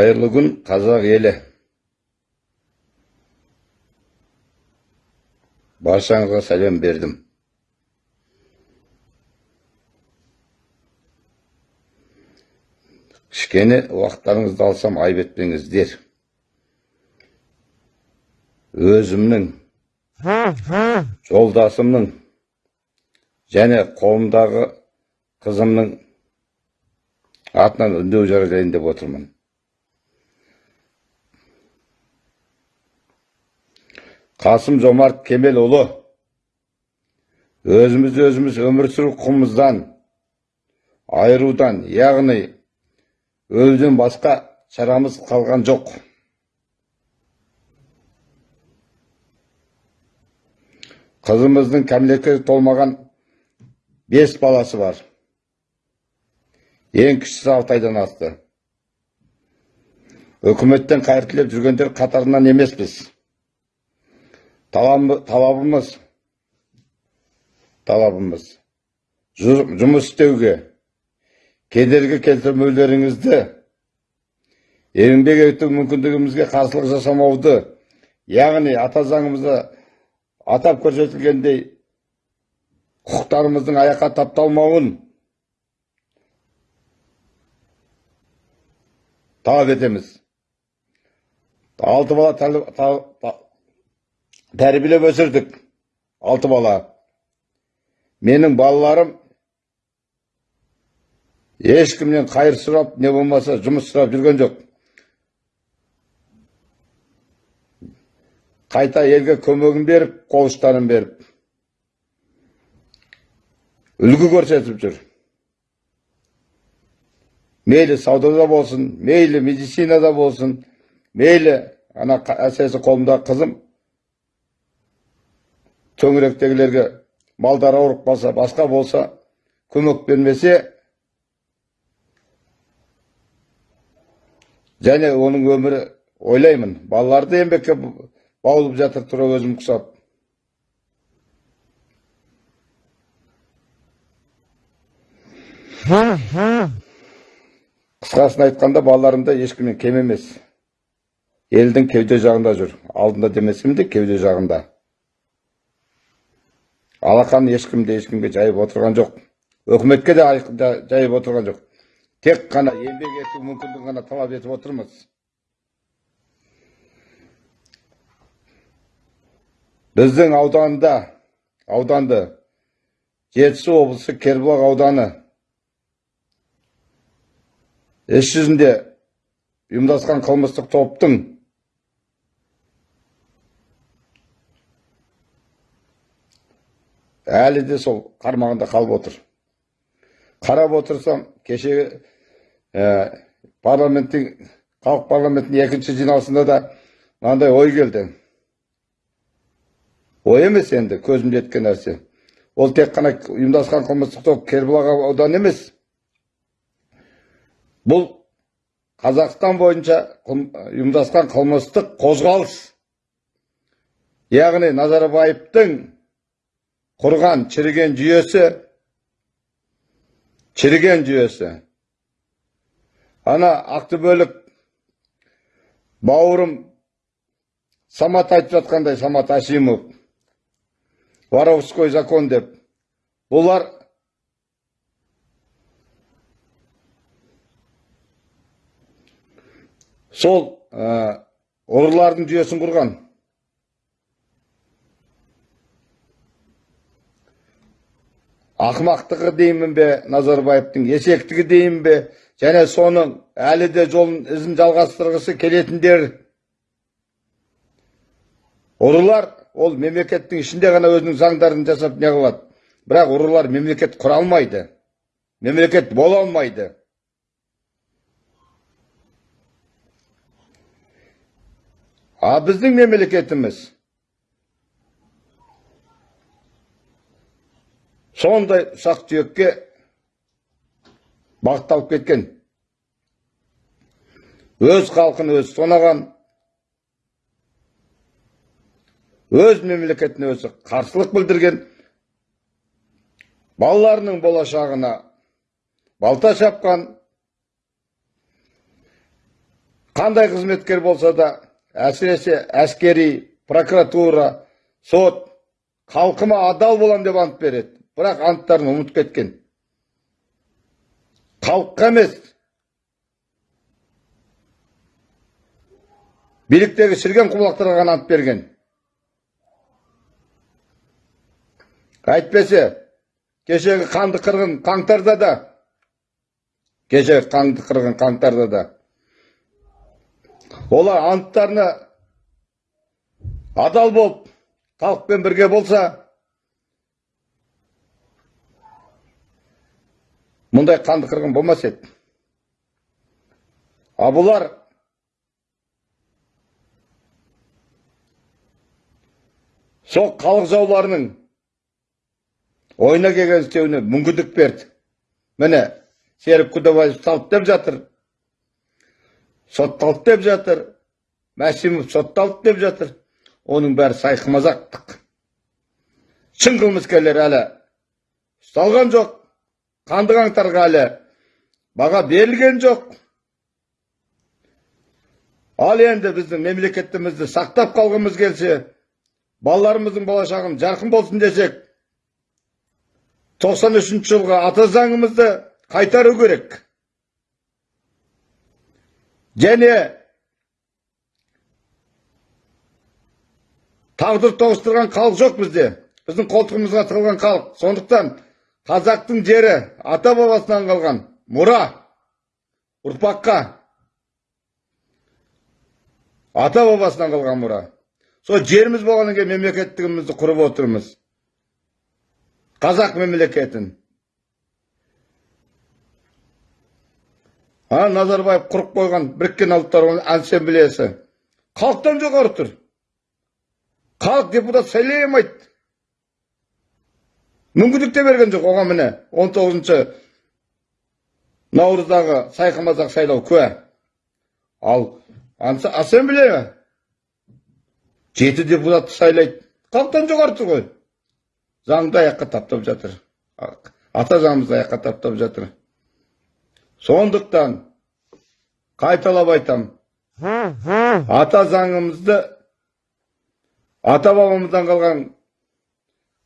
Қайырлы күн, қазақ елі. Баршаңызға сәлем бердім. Кішкене уақыттарыңызды алсам айып етпеңіздер. Өзімнің, жолдасымның және қолымдағы қызымның атынан үндеу жариялайын деп отырмын. Қасым Жомарт Кемелұлы өзіміз өзіміз өмір сүру құқығымыздан айырудан, яғни өлуден басқа шарамыз қалған жоқ. Қызымыздың кәмелетке толмаған бес баласы бар. Ең кішісі алты айдан асты. Үкіметтен қайыр тілеп жүргендер қатарынан емеспіз. Талабымыз талабымыз жұмыс істеуге кедергі келтірмеулеріңізді еңбек ету мүмкіндігімізге қарсылық жасамауды яғни ата заңымызда атап көрсетілгендей құқықтарымыздың аяққа тапталмауын талап етеміз алты бала тәрбиелеп өсірдік алты бала менің балаларым ешкімнен қайыр сұрап не болмаса жұмыс сұрап жүрген жоқ қайта елге көмегін беріп қол ұштарын беріп үлгі көрсетіп жүр мейлі саудада болсын мейлі медицинада болсын мейлі ана әсіресе қолымдағы қызым төңіректегілерге малдар ауырып қалса басқа болса көмек бермесе және оның өмірі ойлаймын балаларды еңбекке баулып жатыр тұра өзім құсап. Қысқасын айтқанда балаларым да ешкімнен кем емес. Елдің кеуде жағында жүр. Алдында демесем де кеуде жағында. Алақан ешкім де ешкімге жайып отырған жоқ. Өкіметке де жайып отырған жоқ. Тек қана еңбек ету мүмкіндігін ғана талап етіп отырмыз. Біздің ауданда ауданды жетісу облысы кербұлақ ауданы іс жүзінде ұйымдасқан қылмыстық топтың әлі де сол қармағында қалып отыр. Қарап отырсам кеше ә, парламенттің халық парламентінің екінші жиналысында да мынандай ой келді. Ой емес енді көзімде жеткен нәрсе. Ол тек қана ұйымдасқан қылмыстық топ кербұлақ ауданы емес. Бұл қазақстан бойынша ұйымдасқан қылмыстық қозғалыс. Яғни назарбаевтың құрған шіріген жүйесі шіріген жүйесі ана ақтөбелік бауырым самат айтып жатқандай самат әшімов воровской закон деп бұлар сол ұрылардың жүйесін құрған ақымақтығы деймін бе назарбаевтың есектігі деймін бе және соның әлі де жолын ізін жалғастырғысы келетіндер. Ұрылар ол мемлекеттің ішінде ғана өзінің заңдарын жасап не қылады. Бірақ ұрылар мемлекет құра алмайды мемлекет бола алмайды. А біздің мемлекетіміз сондай ұсақ түйекке бағытталып кеткен. Өз халқын өзі тонаған өз мемлекетіне өзі қарсылық білдірген балаларының болашағына балта шапқан қандай қызметкер болса да әсіресе әскери прокуратура сот халқыма адал болам деп ант береді. Бірақ анттарын ұмытып кеткен. Халыққа емес. Биліктегі шіріген құлақтарға ғана ант берген. Әйтпесе кешегі қанды қырғын қаңтарда да кешегі қанды қырғын қаңтарда да. Олар анттарына адал болып халықпен бірге болса мұндай қанды қырғын болмас еді. А бұлар сол халық жауларының ойына келген істеуіне мүмкіндік берді. Міне серік ұсталды деп жатыр сотталды деп жатыр мәсімов сотталды деп жатыр оның бәрі сайқымазақтық. Шын қылмыскерлер әлі ұсталған жоқ. Қанды қаңтарға әлі баға берілген жоқ. Ал енді біздің мемлекетімізді сақтап қалғымыз келсе балаларымыздың болашағын жарқын болсын десек 93 жылғы ата заңымызды қайтару керек. Және тағдыр тоғыстырған халық жоқ бізде біздің қолтығымызға тығылған халық. Сондықтан қазақтың жері ата бабасынан қалған. Мұра ұрпаққа. Ата бабасынан қалған мұра. Сол жеріміз болғаннан кейін мемлекеттігімізді құрып отырмыз. Қазақ мемлекетін. А назарбаев құрып қойған біріккен ұлттар ассамблеясы халықтан жоғары тұр. Халық депутат сайлай алмайды мүмкіндік те берген жоқ оған міне он тоғызыншы наурыздағы сайқымазақ сайлау куә. Ал ассамблея жеті депутатты сайлайды. Халықтан жоғары тұр ғой. Заңды аяққа таптап жатыр. Ата заңымызды аяққа таптап жатыр. Сондықтан қайталап айтам. Ата заңымызды ата бабамыздан қалған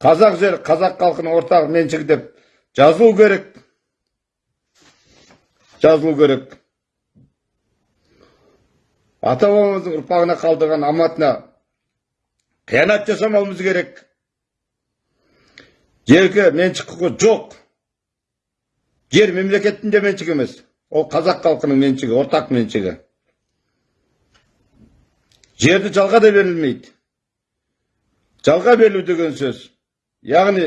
қазақ жер қазақ халқының ортақ меншігі деп жазылу керек. Жазылу керек. Ата бабамыздың ұрпағына қалдырған аманатына қиянат жасамауымыз керек. Жерге меншік құқы жоқ. Жер мемлекеттің де меншігі емес. Ол қазақ халқының меншігі ортақ меншігі. Жерді жалға да берілмейді. Жалға берілу деген сөз. Яғни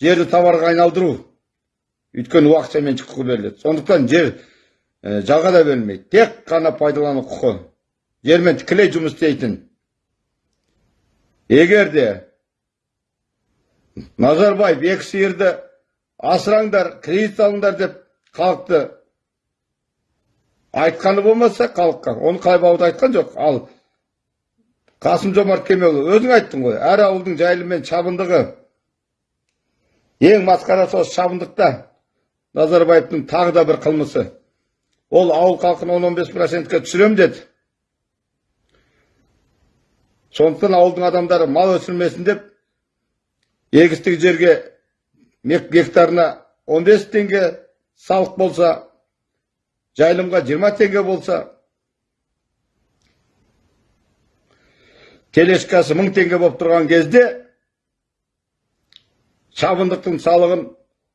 жерді товарға айналдыру. Өйткені уақытша меншік құқы беріледі. Сондықтан жер жалға да берілмейді. Тек қана пайдалану құқы. Жермен тікелей жұмыс істейтін. Егер де назарбаев екі сиырды асыраңдар кредит алыңдар деп халықты айтқаны болмаса халыққа. Оны қайбауды айтқан жоқ. Ал қасым жомарт кемелұлы өзің айттың ғой әр ауылдың жайлы мен шабындығы ең масқарасы осы шабындықта назарбаевтың тағы да бір қылмысы ол ауыл халқын он он бес процентке түсірем деді сондықтан ауылдың адамдары мал өсірмесін деп егістік жерге гектарына 15 теңге салық болса жайылымға 20 теңге болса телешкасы мың теңге болып тұрған кезде шабындықтың салығын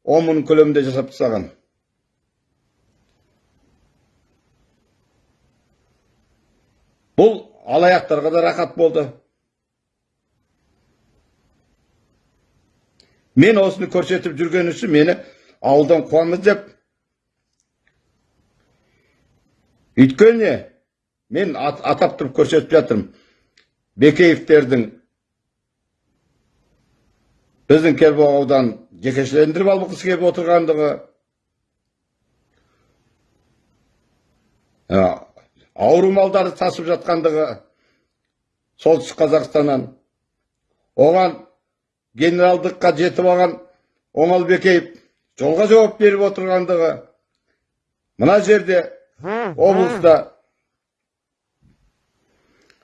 он мың көлемінде жасап тастаған. Бұл алаяқтарға да рақат болды. Мен осыны көрсетіп жүрген үшін мені ауылдан қуамыз деп. Өйткені мен атап тұрып көрсетіп жатырмын. Бекеевтердің біздің кербұлақ ауданын жекешелендіріп алғысы келіп отырғандығы ауру малдарды тасып жатқандығы солтүстік қазақстаннан. Оған генералдыққа жетіп алған оңалбекеев жолға жауап беріп отырғандығы мына жерде облыста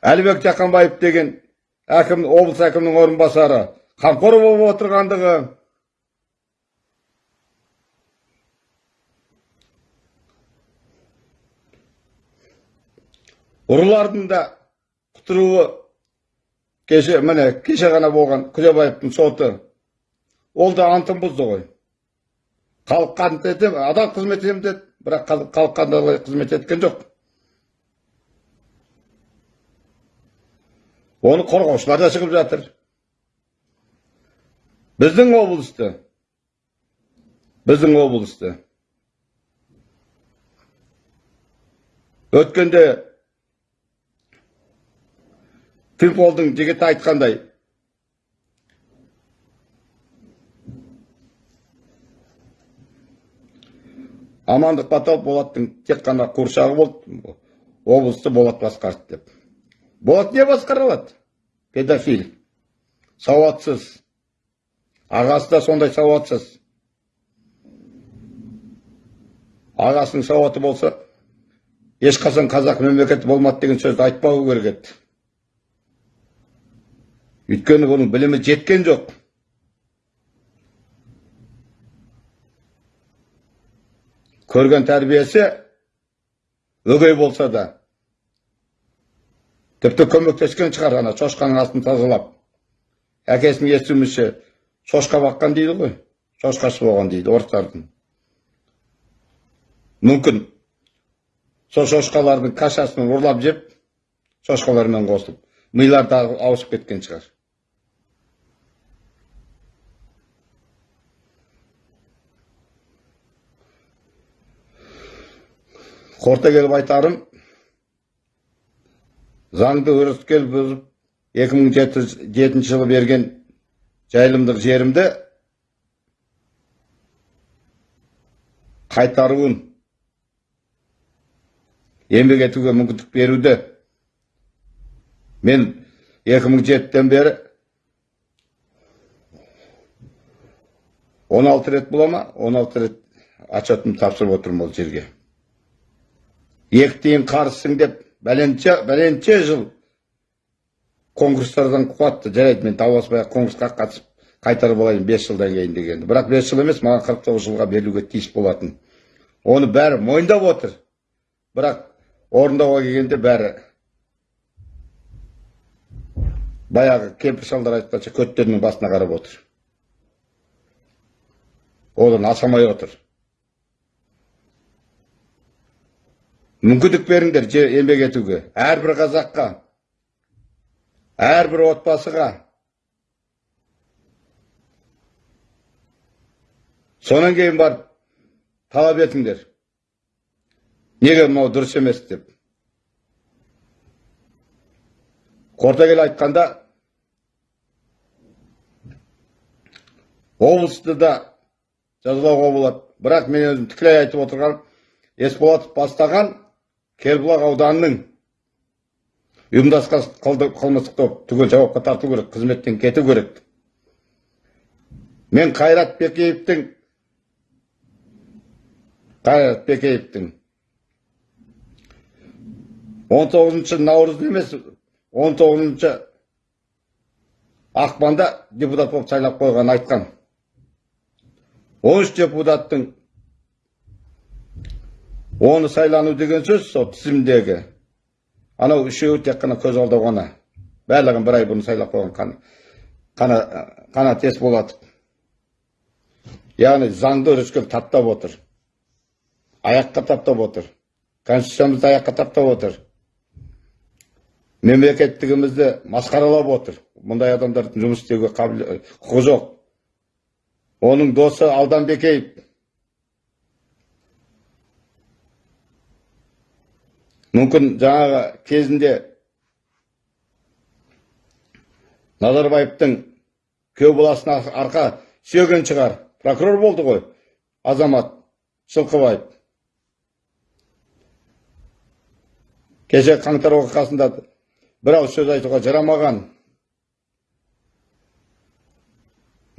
әлібек жақанбаев деген әкім облыс әкімінің орынбасары қамқор болып отырғандығы. Ұрылардың да құтыруы кеше міне кеше ғана болған күлебаевтың соты. Ол да антын бұзды ғой. Ант етем адал қызмет етемін деді бірақ халыққа қызмет еткен жоқ. Оны қорғаушылар да шығып жатыр біздің облысты біздің облысты өткенде Фимполдың жігіті айтқандай амандық батал болаттың тек қана қуыршағы болды облысты болат басқарды деп болат не алады педофил. Сауатсыз. Ағасы да сондай сауатсыз. Ағасының сауаты болса ешқашан қазақ мемлекеті болмады деген сөзді айтпау керек еді. Өйткені бұның білімі жеткен жоқ. Көрген тәрбиесі өгей болса да тіпті көмектескен шығар ана шошқаның астын тазалап. Әкесінің естуімізше шошқа баққан дейді ғой шошқасы болған дейді орыстардың. Мүмкін сол шошқалардың кашасын ұрлап жеп шошқалармен қосып милары ауысып кеткен шығар. Қорыта келіп айтарым заңды өрескел бұзып 2007 жылы берген жайылымдық жерімді қайтаруын еңбек етуге мүмкіндік беруді мен 2007-тен бері 16 рет бола ма? 16 рет отчетымды тапсырып отырмын ол жерге. Екі тиын қарызсың деп бәленше бәленше жыл конкурстардан қуатты. жарайды мен дауласпай конкурсқа қатысып қайтарып алайын бес жылдан кейін дегенді. Бірақ бес жыл емес маған қырық тоғыз жылға берілуге тиіс болатын. Оны бәрі мойындап отыр. Бірақ орындауға келгенде бәрі баяғы кемпір шалдар айтқанша көттерінің басына қарап отыр. Одан асамай отыр. Мүмкіндік беріңдер еңбек етуге. Әрбір қазаққа әрбір отбасыға. Сонан кейін барып талап етіңдер. Неге мынау дұрыс емес деп? Қорыта келе айтқанда облысты да жазалауға болады. Бірақ мен өзім тікелей айтып отырғаным есболатов бастаған кербұлақ ауданының ұйымдасқан қылмыстық топ түгел жауапқа тарту керек қызметтен кету керек. Мен қайрат бекеевтің қайрат бекеевтің он тоғызыншы наурыз емес он тоғызыншы ақпанда депутат болып сайлап қойған айтқан. он үш депутаттың оны сайлану деген сөз сол тізімдегі. Анау үшеуі тек қана көз алдау ғана. Барлығын бір ай бұрын сайлап қойған қана қана тес болады. Яғни заңды үріскел таптап отыр. Аяққа таптап отыр. Конституциямызды аяққа таптап отыр. Мемлекеттігімізді масқаралап отыр. Мұндай адамдардың жұмыс істеуге құқы жоқ. Оның досы алданбекеев мүмкін жаңағы кезінде назарбаевтың күйеу баласына арқа сүйеген шығар. Прокурор болды ғой азамат шылқыбаев кеше қаңтар оқиғасында бір ауыз сөз айтуға жарамаған.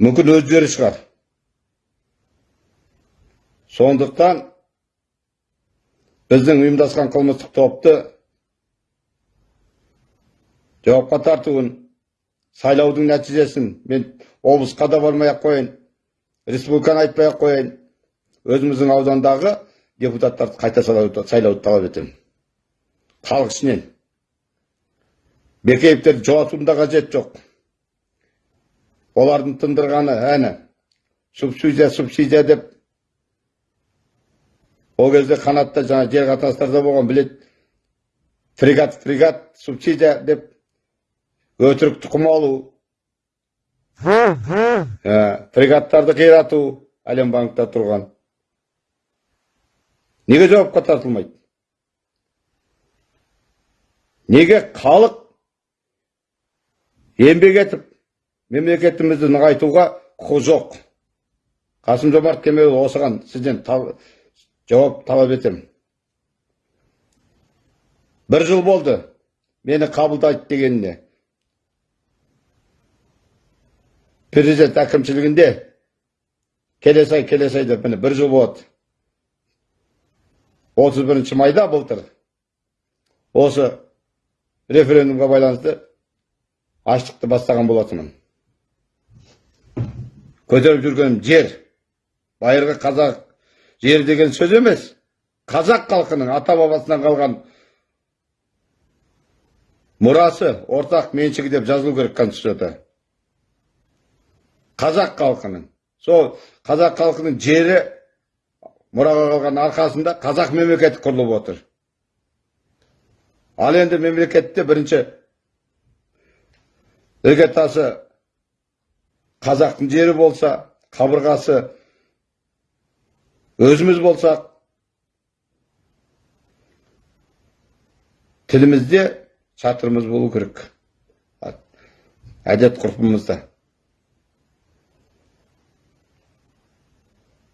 Мүмкін өздері шығар. Сондықтан біздің ұйымдасқан қылмыстық топты жауапқа тартуын сайлаудың нәтижесін мен облысқа да бармай ақ қояйын республиканы айтпай ақ қояйын. Өзіміздің аудандағы депутаттарды қайта сайлауды талап етемін. Халық ішінен. Бекеевтерді жолатудың да қажеті жоқ. Олардың тындырғаны әні. Субсидия субсидия деп ол кезде қанатта жаңа жер қатынастарда болған білет фрегат фрегат субсидия деп өтірік тұқым алу ә, фрегаттарды қирату әлем банкта тұрған неге жауапқа тартылмайды неге халық еңбек етіп мемлекетімізді нығайтуға құқы жоқ қасым жомарт кемелұлы осыған сізден жауап талап етемін бір жыл болды мені қабылдайды дегеніне президент әкімшілігінде келесі ай келесі ай деп міне бір жыл отыз бірінші майда былтыр осы референдумға байланысты аштықты бастаған болатынмын көтеріп жүргенім жер байырғы қазақ жер деген сөз емес. Қазақ халқының ата бабасынан қалған мұрасы ортақ меншігі деп жазылу керек конституцияда. Қазақ халқының. Сол қазақ халқының жері мұраға қалған арқасында қазақ мемлекеті құрылып отыр. Ал енді мемлекетте бірінші іргетасы қазақтың жері болса қабырғасы өзіміз болсақ тілімізде шатырымыз болу керек. Әдет ғұрпымызда.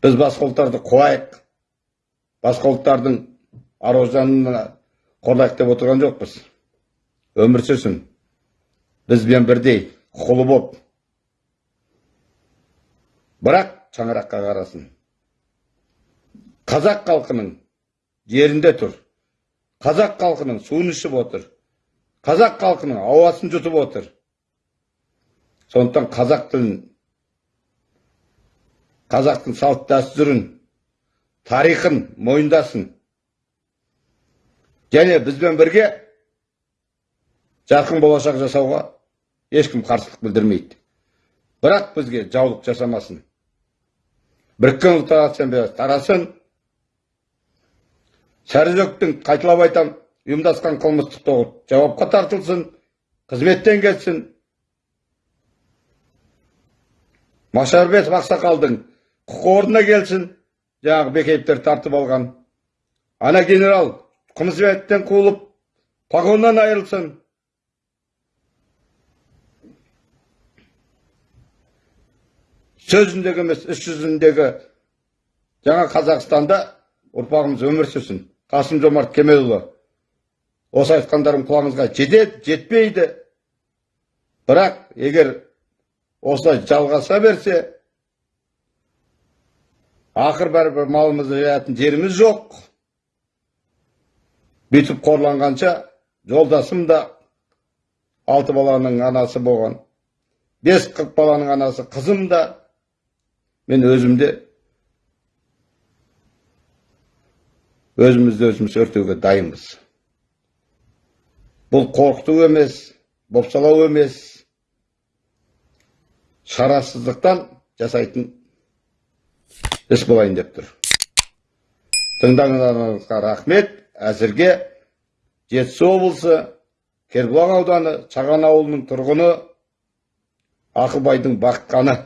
Біз басқа қуайық. Басқа ұлттардың аружанына қорлайық деп отырған жоқпыз. Өмір сүрсін. Бізбен бірдей құқылы боп. Бірақ шаңыраққа қарасын. Қазақ халқының жерінде тұр. Қазақ халқының суын ішіп отыр. Қазақ халқының ауасын жұтып отыр. Сондықтан қазақ тілін қазақтың салт дәстүрін тарихын мойындасын. Және бізбен бірге жарқын болашақ жасауға ешкім қарсылық білдірмейді. Бірақ бізге жаулық жасамасын. Біріккен ұлттар ассамблеясы тарасын сәрізөктің қайталап айтам ұйымдасқан қылмыстық топ жауапқа тартылсын қызметтен кетсін. Машарбетов ақсақалдың құқы орнына келсін жаңағы бекеевтер тартып алған. Ана генерал қызметтен қуылып погоннан айырылсын. Сөзіндегі емес іс жүзіндегі жаңа қазақстанда ұрпағымыз өмір сүрсін. Қасым жомарт кемелұлы осы айтқандарым құлағыңызға жетеді жетпейді. Бірақ егер осылай жалғаса берсе ақыр бәрібір малымызды жаятын жеріміз жоқ. Бүйтіп қорланғанша жолдасым да алты баланың анасы болған бес қырық баланың анасы қызым да мен өзім өзімізді өзіміз өртеуге дайынбыз бұл қорқыту емес бопсалау емес шарасыздықтан жасайтын іс болайын деп тұр тыңдағандарыңызға рахмет әзірге жетісу облысы кербұлақ ауданы шаған ауылының тұрғыны ақылбайдың баққаны